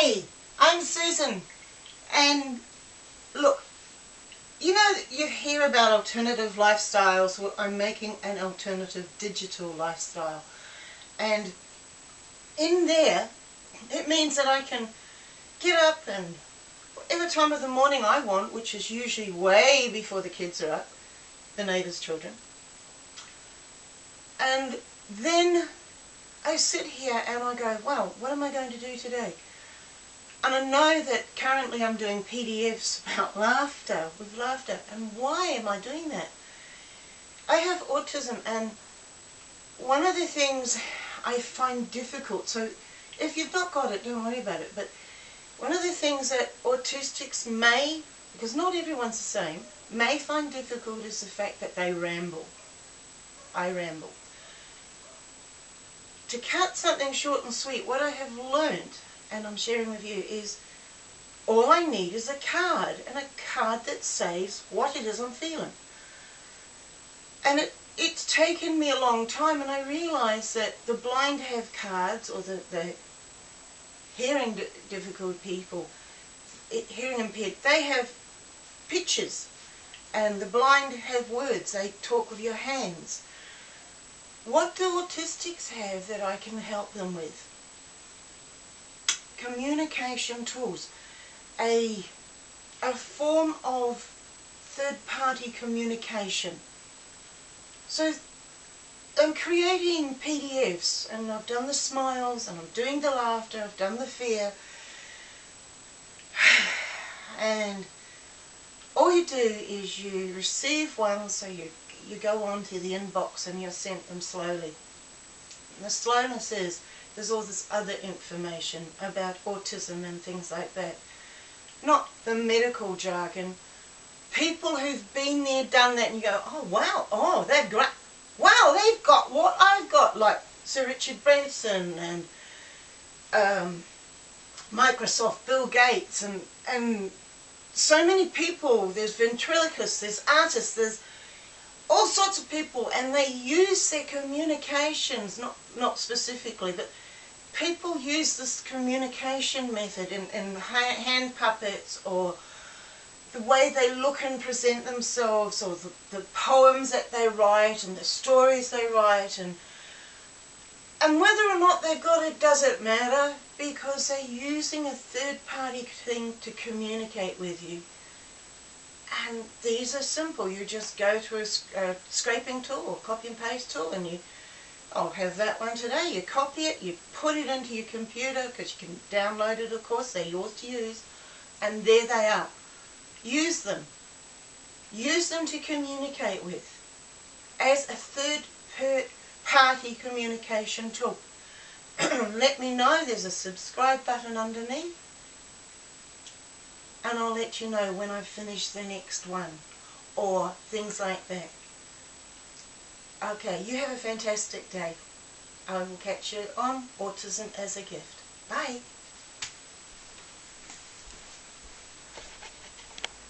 Hey, I'm Susan, and look, you know, you hear about alternative lifestyles. Well, I'm making an alternative digital lifestyle, and in there, it means that I can get up and whatever time of the morning I want, which is usually way before the kids are up, the neighbours' children, and then I sit here and I go, wow, what am I going to do today? And I know that currently I'm doing PDFs about laughter, with laughter. And why am I doing that? I have autism and one of the things I find difficult, so if you've not got it, don't worry about it, but one of the things that autistics may, because not everyone's the same, may find difficult is the fact that they ramble. I ramble. To cut something short and sweet, what I have learned and I'm sharing with you is all I need is a card and a card that says what it is I'm feeling. And it, it's taken me a long time and I realise that the blind have cards or the, the hearing difficult people, hearing impaired, they have pictures and the blind have words, they talk with your hands. What do autistics have that I can help them with? Communication tools, a, a form of third-party communication. So I'm creating PDFs and I've done the smiles and I'm doing the laughter, I've done the fear and all you do is you receive one so you, you go on to the inbox and you're sent them slowly. And the slowness is there's all this other information about autism and things like that. Not the medical jargon. People who've been there, done that, and you go, oh wow, oh they're great. Wow, they've got what I've got, like Sir Richard Branson and um, Microsoft, Bill Gates, and and so many people. There's ventriloquists, there's artists, there's all sorts of people, and they use their communications, not not specifically, but people use this communication method in, in hand puppets or the way they look and present themselves or the, the poems that they write and the stories they write and and whether or not they've got it doesn't matter because they're using a third party thing to communicate with you. And these are simple. You just go to a, a scraping tool or copy and paste tool and you I'll have that one today. You copy it, you put it into your computer because you can download it of course, they're yours to use. And there they are. Use them. Use them to communicate with as a third party communication tool. let me know, there's a subscribe button underneath and I'll let you know when I finish the next one or things like that. Okay, you have a fantastic day. I will catch you on Autism as a Gift. Bye.